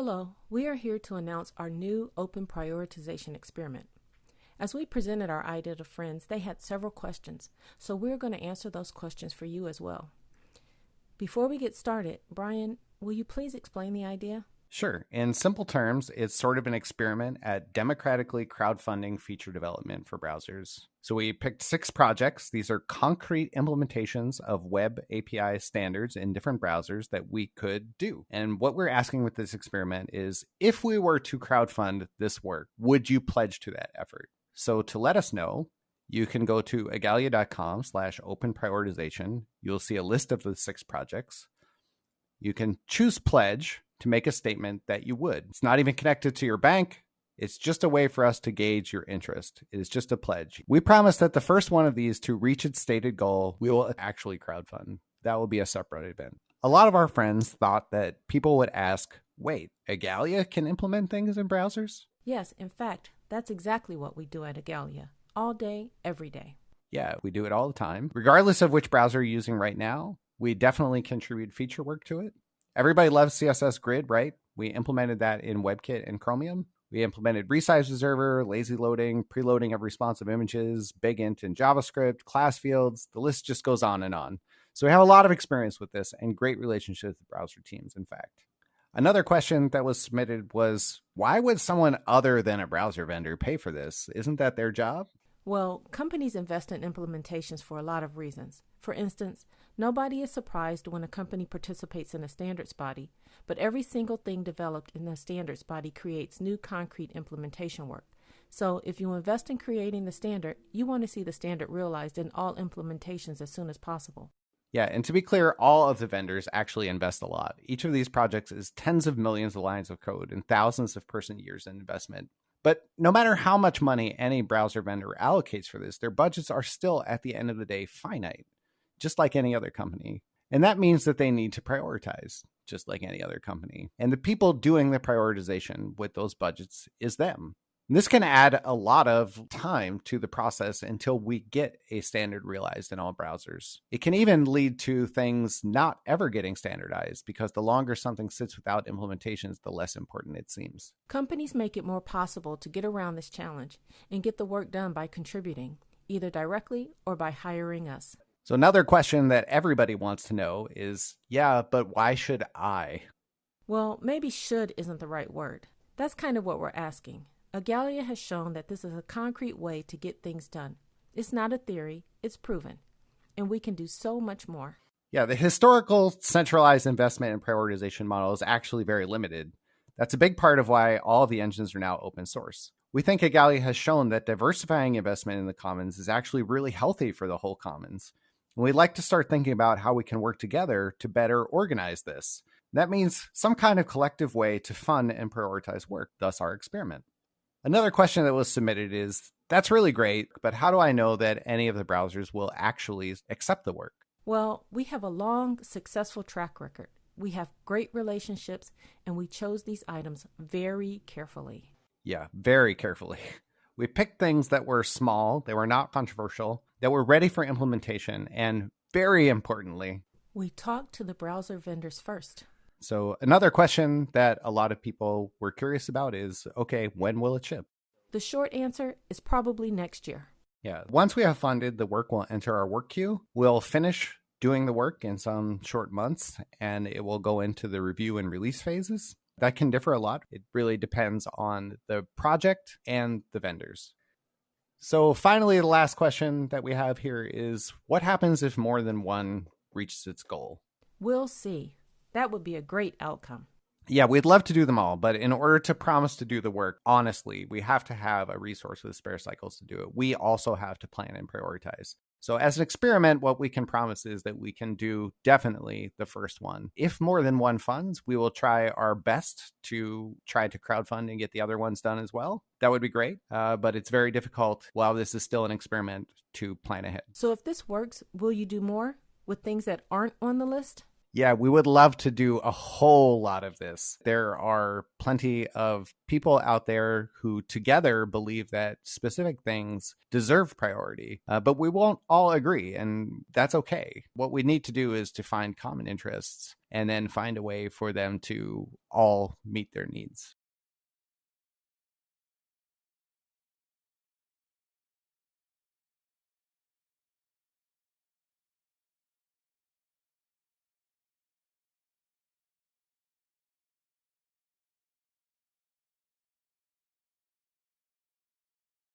Hello, we are here to announce our new open prioritization experiment. As we presented our idea to friends, they had several questions, so we're going to answer those questions for you as well. Before we get started, Brian, will you please explain the idea? Sure. In simple terms, it's sort of an experiment at democratically crowdfunding feature development for browsers. So we picked six projects. These are concrete implementations of web API standards in different browsers that we could do. And what we're asking with this experiment is if we were to crowdfund this work, would you pledge to that effort? So to let us know, you can go to igalia.com slash open prioritization. You'll see a list of the six projects. You can choose pledge to make a statement that you would. It's not even connected to your bank. It's just a way for us to gauge your interest. It is just a pledge. We promise that the first one of these to reach its stated goal, we will actually crowdfund. That will be a separate event. A lot of our friends thought that people would ask, wait, Igalia can implement things in browsers? Yes, in fact, that's exactly what we do at Igalia. All day, every day. Yeah, we do it all the time. Regardless of which browser you're using right now, we definitely contribute feature work to it. Everybody loves CSS Grid, right? We implemented that in WebKit and Chromium. We implemented resize observer, lazy loading, preloading of responsive images, big int in JavaScript, class fields. The list just goes on and on. So we have a lot of experience with this and great relationships with browser teams, in fact. Another question that was submitted was why would someone other than a browser vendor pay for this? Isn't that their job? Well, companies invest in implementations for a lot of reasons. For instance, nobody is surprised when a company participates in a standards body, but every single thing developed in the standards body creates new concrete implementation work. So, if you invest in creating the standard, you want to see the standard realized in all implementations as soon as possible. Yeah, and to be clear, all of the vendors actually invest a lot. Each of these projects is tens of millions of lines of code and thousands of person years in investment. But no matter how much money any browser vendor allocates for this, their budgets are still, at the end of the day, finite, just like any other company. And that means that they need to prioritize, just like any other company. And the people doing the prioritization with those budgets is them. This can add a lot of time to the process until we get a standard realized in all browsers. It can even lead to things not ever getting standardized because the longer something sits without implementations, the less important it seems. Companies make it more possible to get around this challenge and get the work done by contributing, either directly or by hiring us. So, another question that everybody wants to know is yeah, but why should I? Well, maybe should isn't the right word. That's kind of what we're asking. Igalia has shown that this is a concrete way to get things done. It's not a theory, it's proven. And we can do so much more. Yeah, the historical centralized investment and prioritization model is actually very limited. That's a big part of why all of the engines are now open source. We think Igalia has shown that diversifying investment in the commons is actually really healthy for the whole commons. And we'd like to start thinking about how we can work together to better organize this. That means some kind of collective way to fund and prioritize work, thus our experiment. Another question that was submitted is that's really great, but how do I know that any of the browsers will actually accept the work? Well, we have a long, successful track record. We have great relationships, and we chose these items very carefully. Yeah, very carefully. We picked things that were small, they were not controversial, that were ready for implementation, and very importantly, we talked to the browser vendors first. So, another question that a lot of people were curious about is okay, when will it ship? The short answer is probably next year. Yeah. Once we have funded, the work will enter our work queue. We'll finish doing the work in some short months and it will go into the review and release phases. That can differ a lot. It really depends on the project and the vendors. So, finally, the last question that we have here is what happens if more than one reaches its goal? We'll see. That would be a great outcome. Yeah, we'd love to do them all, but in order to promise to do the work honestly, we have to have a resource with spare cycles to do it. We also have to plan and prioritize. So, as an experiment, what we can promise is that we can do definitely the first one. If more than one funds, we will try our best to try to crowdfund and get the other ones done as well. That would be great, uh, but it's very difficult while this is still an experiment to plan ahead. So, if this works, will you do more with things that aren't on the list? Yeah, we would love to do a whole lot of this. There are plenty of people out there who together believe that specific things deserve priority, uh, but we won't all agree, and that's okay. What we need to do is to find common interests and then find a way for them to all meet their needs.